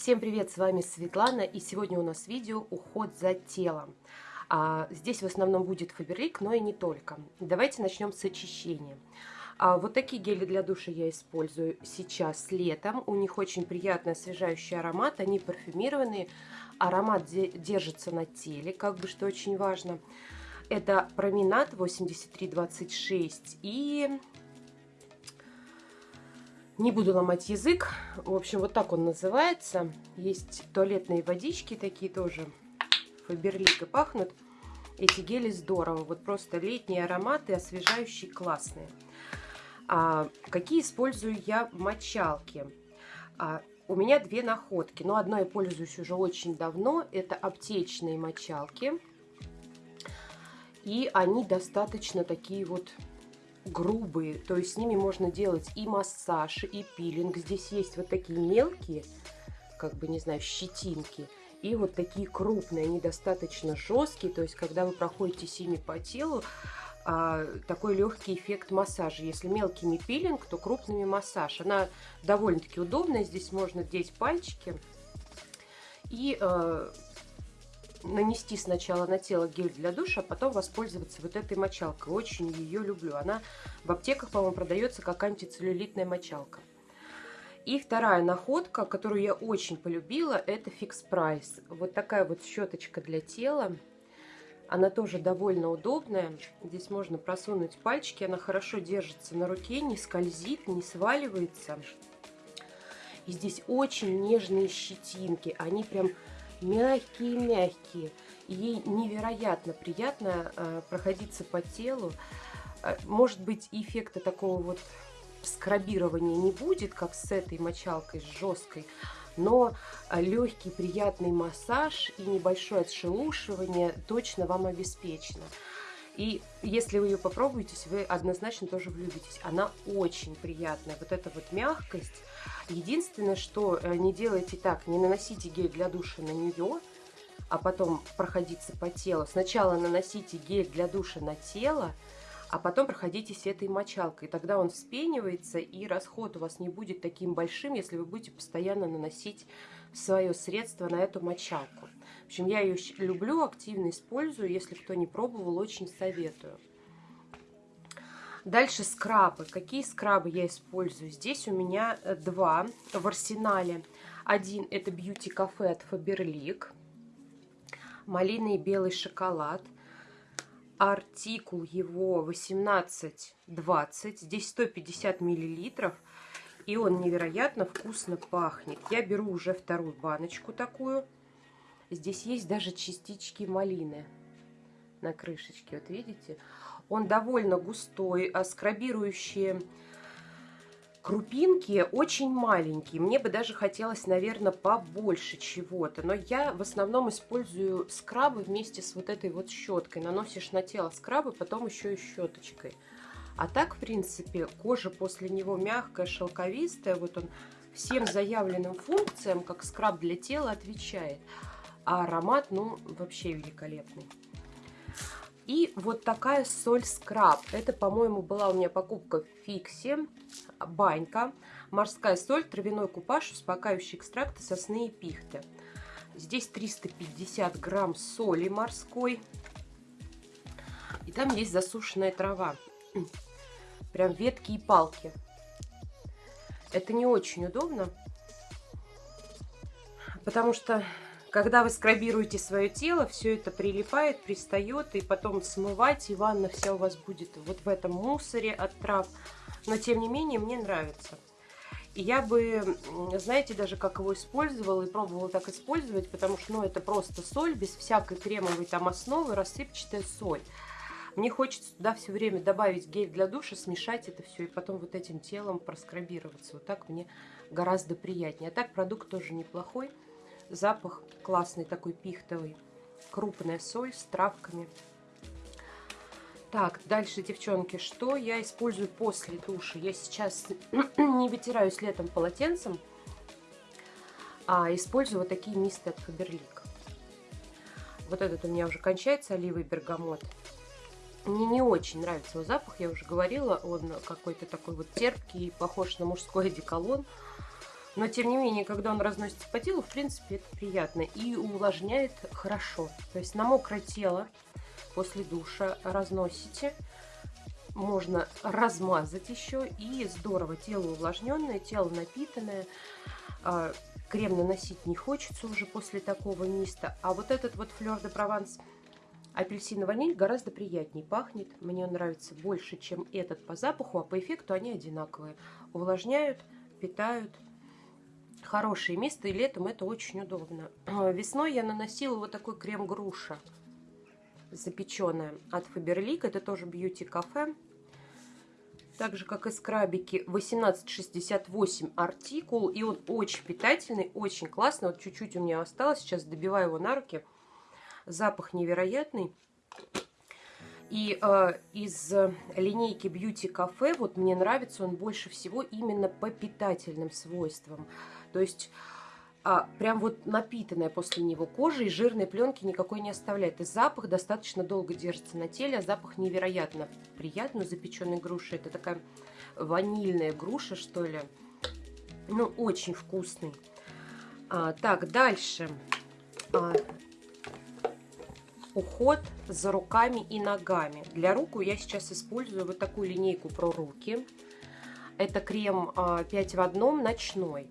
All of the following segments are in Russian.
Всем привет, с вами Светлана, и сегодня у нас видео «Уход за телом». А, здесь в основном будет фаберлик, но и не только. Давайте начнем с очищения. А, вот такие гели для душа я использую сейчас летом. У них очень приятный освежающий аромат, они парфюмированные. Аромат держится на теле, как бы что очень важно. Это променад 8326 и не буду ломать язык. В общем, вот так он называется. Есть туалетные водички такие тоже. Фаберлик и пахнут. Эти гели здорово. Вот просто летние ароматы, освежающие, классные. А, какие использую я мочалки? А, у меня две находки. Но одной я пользуюсь уже очень давно. Это аптечные мочалки. И они достаточно такие вот грубые, то есть с ними можно делать и массаж, и пилинг. Здесь есть вот такие мелкие, как бы, не знаю, щетинки, и вот такие крупные, они достаточно жесткие, то есть когда вы проходите ими по телу, а, такой легкий эффект массажа. Если мелкими пилинг, то крупными массаж. Она довольно-таки удобная, здесь можно деть пальчики и а, нанести сначала на тело гель для душа, а потом воспользоваться вот этой мочалкой. Очень ее люблю. Она в аптеках, по-моему, продается как антицеллюлитная мочалка. И вторая находка, которую я очень полюбила, это Fix Price. Вот такая вот щеточка для тела. Она тоже довольно удобная. Здесь можно просунуть пальчики. Она хорошо держится на руке, не скользит, не сваливается. И здесь очень нежные щетинки. Они прям мягкие-мягкие. Ей невероятно приятно э, проходиться по телу. Э, может быть, эффекта такого вот скрабирования не будет, как с этой мочалкой, с жесткой, но э, легкий приятный массаж и небольшое отшелушивание точно вам обеспечено. И если вы ее попробуете, вы однозначно тоже влюбитесь. Она очень приятная. Вот эта вот мягкость. Единственное, что э, не делайте так, не наносите гель для душа на нее, а потом проходиться по телу. Сначала наносите гель для душа на тело, а потом проходитесь этой мочалкой. Тогда он вспенивается, и расход у вас не будет таким большим, если вы будете постоянно наносить свое средство на эту мочалку. Общем, я ее люблю, активно использую. Если кто не пробовал, очень советую. Дальше скрабы. Какие скрабы я использую? Здесь у меня э, два в арсенале. Один это Beauty Cafe от Faberlic. Малиный и белый шоколад. Артикул его 1820. Здесь 150 миллилитров. И он невероятно вкусно пахнет. Я беру уже вторую баночку такую. Здесь есть даже частички малины на крышечке. Вот видите? Он довольно густой, а скрабирующие крупинки очень маленькие. Мне бы даже хотелось, наверное, побольше чего-то. Но я в основном использую скрабы вместе с вот этой вот щеткой. Наносишь на тело скрабы, потом еще и щеточкой. А так, в принципе, кожа после него мягкая, шелковистая. Вот он всем заявленным функциям, как скраб для тела, отвечает. А аромат, ну, вообще великолепный. И вот такая соль скраб. Это, по-моему, была у меня покупка в Фиксе. Банька. Морская соль, травяной купаж, успокаивающий экстракт сосны и пихты. Здесь 350 грамм соли морской. И там есть засушенная трава прям ветки и палки. Это не очень удобно, потому что когда вы скрабируете свое тело, все это прилипает, пристает, и потом смывать, и ванна вся у вас будет вот в этом мусоре от трав. Но, тем не менее, мне нравится. И я бы, знаете, даже как его использовала и пробовала так использовать, потому что, ну, это просто соль, без всякой кремовой там основы, рассыпчатая соль. Мне хочется туда все время добавить гель для душа, смешать это все и потом вот этим телом проскрабироваться. Вот так мне гораздо приятнее. А так продукт тоже неплохой. Запах классный такой пихтовый. Крупная соль с травками. Так, дальше, девчонки, что я использую после душа? Я сейчас не вытираюсь летом полотенцем, а использую вот такие мисты от Фаберлик. Вот этот у меня уже кончается, оливый бергамот. Мне не очень нравится его запах, я уже говорила, он какой-то такой вот терпкий, похож на мужской одеколон. Но, тем не менее, когда он разносится по телу, в принципе, это приятно. И увлажняет хорошо. То есть на мокрое тело после душа разносите. Можно размазать еще. И здорово. Тело увлажненное, тело напитанное. А, крем наносить не хочется уже после такого миста. А вот этот вот флер де прованс апельсин и ваниль гораздо приятнее пахнет. Мне он нравится больше, чем этот по запаху, а по эффекту они одинаковые. Увлажняют, питают. Хорошее место, и летом это очень удобно. Весной я наносила вот такой крем груша запеченная от Faberlic. Это тоже бьюти кафе. Так же, как и скрабики 1868 артикул. И он очень питательный, очень классный. Вот чуть-чуть у меня осталось. Сейчас добиваю его на руки. Запах невероятный. И э, из линейки Beauty Cafe вот мне нравится он больше всего именно по питательным свойствам. То есть а, прям вот напитанная после него кожа и жирной пленки никакой не оставляет. И запах достаточно долго держится на теле, а запах невероятно приятный запеченной груши. Это такая ванильная груша, что ли. Ну, очень вкусный. А, так, дальше. А, уход за руками и ногами. Для рук я сейчас использую вот такую линейку про руки. Это крем 5 а, в одном ночной.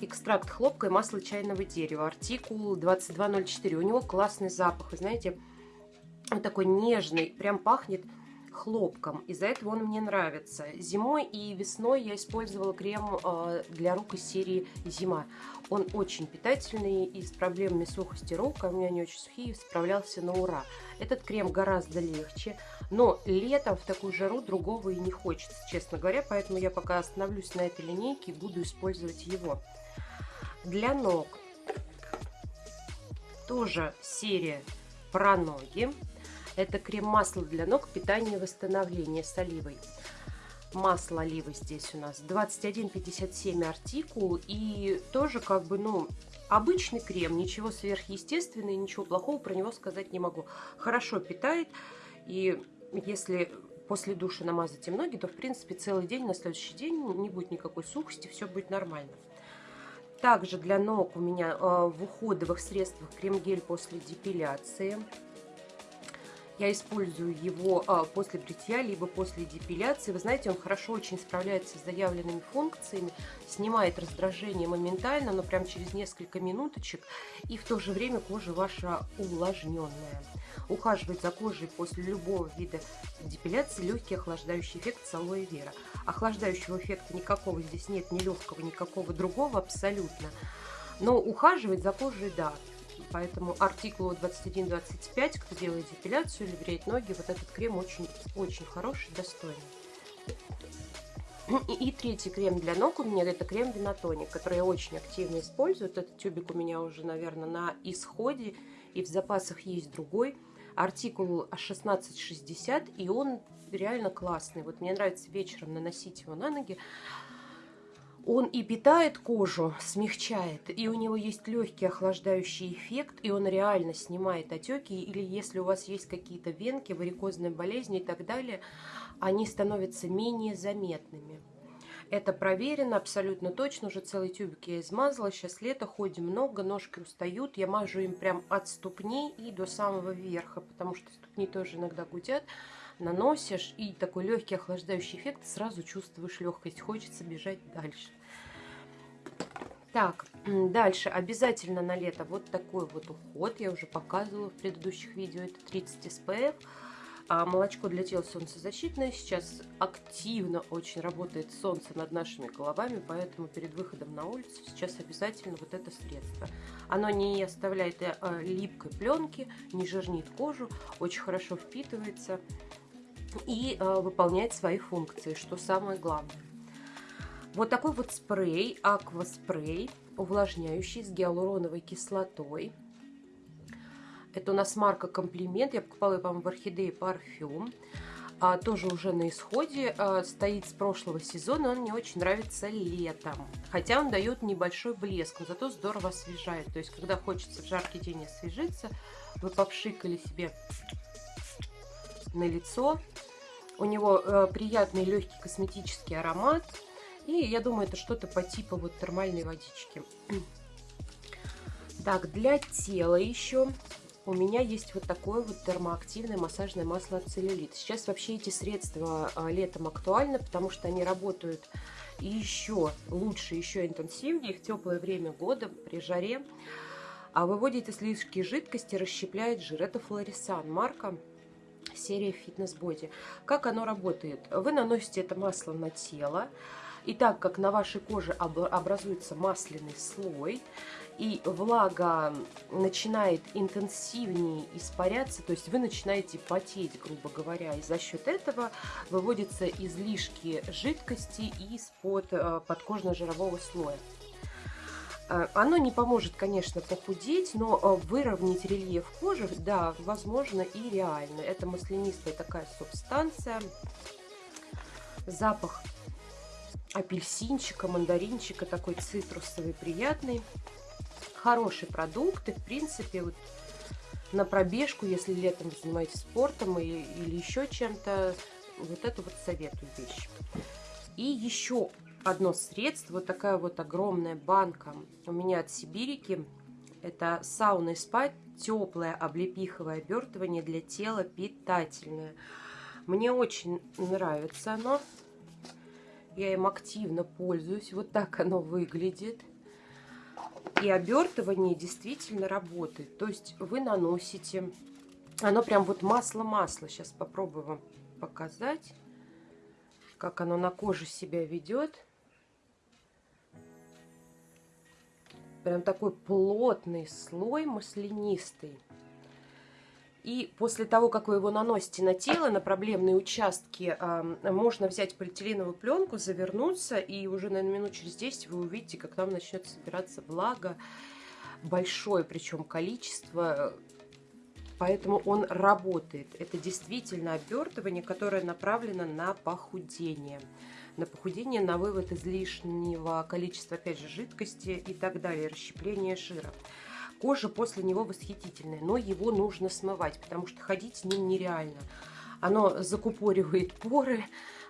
Экстракт хлопка и масло чайного дерева. Артикул 2204. У него классный запах. Вы знаете, он такой нежный. Прям пахнет хлопком. Из-за этого он мне нравится. Зимой и весной я использовала крем э, для рук из серии «Зима». Он очень питательный и с проблемами сухости рук, а у меня они очень сухие, справлялся на ура. Этот крем гораздо легче, но летом в такую жару другого и не хочется, честно говоря, поэтому я пока остановлюсь на этой линейке и буду использовать его. Для ног тоже серия про ноги. Это крем-масло для ног, питание и восстановление с оливой. Масло оливы здесь у нас 21,57 артикул. И тоже как бы, ну, обычный крем. Ничего сверхъестественного, ничего плохого про него сказать не могу. Хорошо питает. И если после душа намазать им ноги, то, в принципе, целый день, на следующий день не будет никакой сухости, все будет нормально. Также для ног у меня э, в уходовых средствах крем-гель после депиляции. Я использую его а, после бритья, либо после депиляции. Вы знаете, он хорошо очень справляется с заявленными функциями, снимает раздражение моментально, но прям через несколько минуточек. И в то же время кожа ваша увлажненная. Ухаживать за кожей после любого вида депиляции легкий охлаждающий эффект с алоэ вера. Охлаждающего эффекта никакого здесь нет, ни легкого, никакого другого абсолютно. Но ухаживать за кожей, да, Поэтому артикулу 21-25, кто делает депиляцию или бреет ноги, вот этот крем очень-очень хороший, достойный. И, и третий крем для ног у меня это крем Винотоник, который я очень активно использую. Этот тюбик у меня уже, наверное, на исходе. И в запасах есть другой. Артикул 1660, и он реально классный. Вот мне нравится вечером наносить его на ноги. Он и питает кожу, смягчает, и у него есть легкий охлаждающий эффект, и он реально снимает отеки, или если у вас есть какие-то венки, варикозные болезни и так далее, они становятся менее заметными. Это проверено абсолютно точно, уже целый тюбик я измазала, сейчас лето, ходим много, ножки устают, я мажу им прям от ступней и до самого верха, потому что ступни тоже иногда гудят, наносишь, и такой легкий охлаждающий эффект, сразу чувствуешь легкость, хочется бежать дальше. Так, дальше обязательно на лето вот такой вот уход. Я уже показывала в предыдущих видео. Это 30 SPF. А молочко для тела солнцезащитное. Сейчас активно очень работает солнце над нашими головами, поэтому перед выходом на улицу сейчас обязательно вот это средство. Оно не оставляет э, липкой пленки, не жирнит кожу, очень хорошо впитывается и э, выполняет свои функции, что самое главное. Вот такой вот спрей, акваспрей, увлажняющий с гиалуроновой кислотой. Это у нас марка Комплимент. Я покупала ее, по-моему, в Орхидее парфюм. А, тоже уже на исходе. А, стоит с прошлого сезона. Он мне очень нравится летом. Хотя он дает небольшой блеск, но зато здорово освежает. То есть, когда хочется в жаркий день освежиться, вы попшикали себе на лицо. У него э, приятный легкий косметический аромат. И я думаю, это что-то по типу вот термальной водички. Так, для тела еще у меня есть вот такое вот термоактивное массажное масло от целлюлит. Сейчас вообще эти средства а, летом актуальны, потому что они работают еще лучше, еще интенсивнее в теплое время года при жаре. А выводит излишки жидкости, расщепляет жир. Это Флорисан марка серия Fitness Body. Как оно работает? Вы наносите это масло на тело, и так как на вашей коже образуется масляный слой, и влага начинает интенсивнее испаряться, то есть вы начинаете потеть, грубо говоря, и за счет этого выводятся излишки жидкости из-под э, подкожно-жирового слоя. Э, оно не поможет, конечно, похудеть, но э, выровнять рельеф кожи, да, возможно и реально. Это маслянистая такая субстанция. Запах апельсинчика, мандаринчика, такой цитрусовый, приятный. Хороший продукт, и в принципе вот на пробежку, если летом занимаетесь спортом или, или еще чем-то, вот это вот советую вещь. И еще одно средство, вот такая вот огромная банка у меня от Сибирики. Это сауна и спа, теплое облепиховое обертывание для тела, питательное. Мне очень нравится оно. Я им активно пользуюсь. Вот так оно выглядит. И обертывание действительно работает. То есть вы наносите... Оно прям вот масло-масло. Сейчас попробую вам показать, как оно на коже себя ведет. Прям такой плотный слой маслянистый. И после того, как вы его наносите на тело, на проблемные участки, можно взять полиэтиленовую пленку, завернуться, и уже, наверное, минут через 10 вы увидите, как там начнет собираться влага. Большое причем количество, поэтому он работает. Это действительно обертывание, которое направлено на похудение. На похудение, на вывод излишнего количества, опять же, жидкости и так далее, расщепление жира. Кожа после него восхитительная, но его нужно смывать, потому что ходить с ним нереально. Оно закупоривает поры,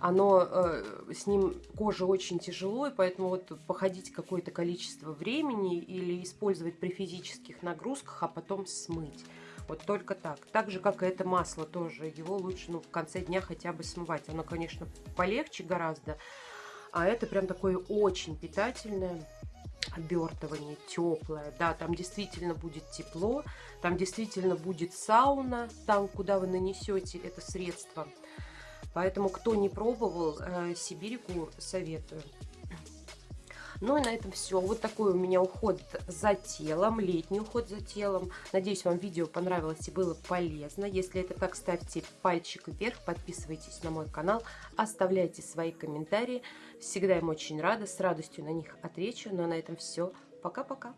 оно э, с ним коже очень тяжело, и поэтому вот походить какое-то количество времени или использовать при физических нагрузках, а потом смыть. Вот только так. Так же, как и это масло тоже. Его лучше ну, в конце дня хотя бы смывать. Оно, конечно, полегче гораздо. А это прям такое очень питательное обертывание теплое. Да, там действительно будет тепло, там действительно будет сауна, там, куда вы нанесете это средство. Поэтому, кто не пробовал, э, Сибирику советую. Ну и на этом все. Вот такой у меня уход за телом, летний уход за телом. Надеюсь, вам видео понравилось и было полезно. Если это так, ставьте пальчик вверх, подписывайтесь на мой канал, оставляйте свои комментарии. Всегда им очень рада, с радостью на них отвечу. Ну а на этом все. Пока-пока.